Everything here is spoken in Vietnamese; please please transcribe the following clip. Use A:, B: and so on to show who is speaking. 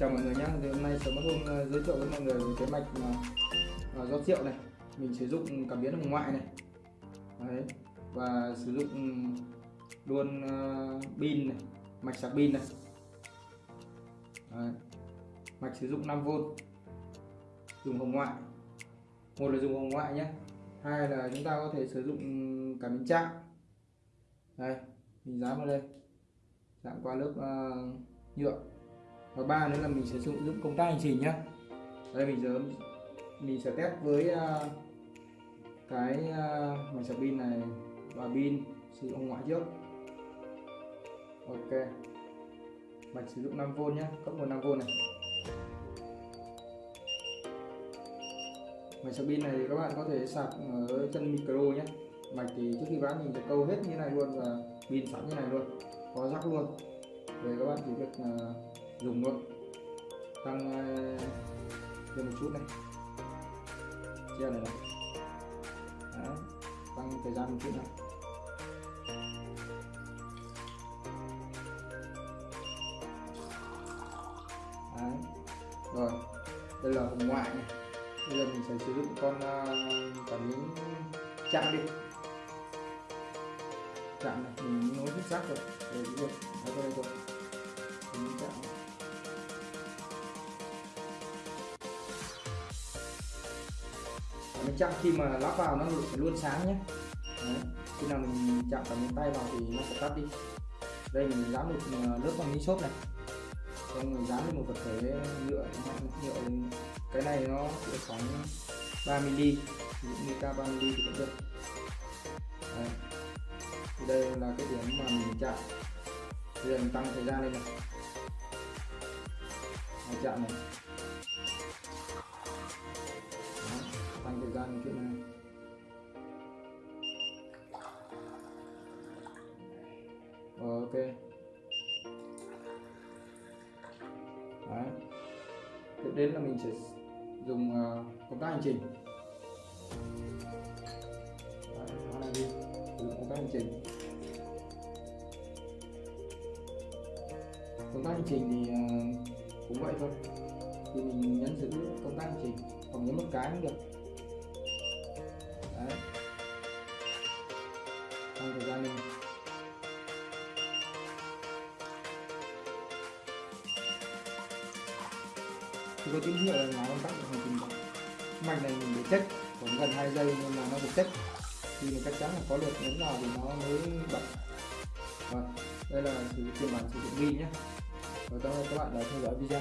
A: chào mọi người nhé thì hôm nay sớm mất hôm ờ, giới thiệu với mọi người về cái mạch mà uh, rót rượu này. Mình sử dụng cảm biến hồng ngoại này. Đấy. và sử dụng ừ, luôn uh, pin này mạch sạc pin này. Đấy. mạch sử dụng 5V dùng hồng ngoại. Một là dùng hồng ngoại nhé hai là chúng ta có thể sử dụng cảm biến chạm. Đây. Mình dán vào đây. Chạm qua lớp uh, nhựa và ba nữa là mình sẽ sử dụng công tắc hành trình nhé đây mình giờ mình sẽ test với à, cái uh, sạc pin này và pin sử dụng ngoại trước. Ok. Mạch sử dụng 5V nhé cộng nguồn 5V này. Mạch sạc pin này thì các bạn có thể sạc ở chân micro nhé mạch thì trước khi bán mình sẽ câu hết như này luôn và pin sẵn như này luôn có rắc luôn. Để các bạn chỉ việc à, dùng luôn tăng ờ, thêm một chút này. Treo này này. Đấy. tăng thời gian một chút này. Đấy. rồi, đây là hồng ngoại này. Bây giờ mình sẽ sử dụng con cảm biến chạm đi. Chạm này, mình nối hết sắc rồi. Rồi. Luôn ở đây rồi mình chạm mình chạm khi mà lắp vào nó luôn sáng nhé. Đấy. khi nào mình chạm cả miếng tay vào thì nó sẽ tắt đi. Đây mình dán một ờ, lớp bằng ni xốp này. Xong mình dán lên một vật thể nhựa nhựa cái này nó sẽ khoảng 3 mm những dụ như 3 mm thì cũng được. Đấy. thì đây là cái điểm mà mình chạm. Bây giờ mình tăng thời gian lên này. Đấy, chạm này. Một chút này ok. Đấy. tiếp đến là mình sẽ dùng uh, công tác hành trình. Đấy, này đi. Dùng công tác hành trình. Công tác hành trình thì uh, cũng vậy thôi. Thì mình nhấn giữ công tác hành trình. Hoặc nhấn một cái cũng được đấy. Trong thời gian này thì có tín hiệu là nó tắt được hành trình mạch này mình để check, khoảng gần 2 giây nhưng mà nó được check. Thì mình chắc chắn là có lượt nhấn vào thì nó mới bật. Rồi đây là sử dụng phiên bản sử dụng pin nhé. Và cảm ơn các bạn đã theo dõi video.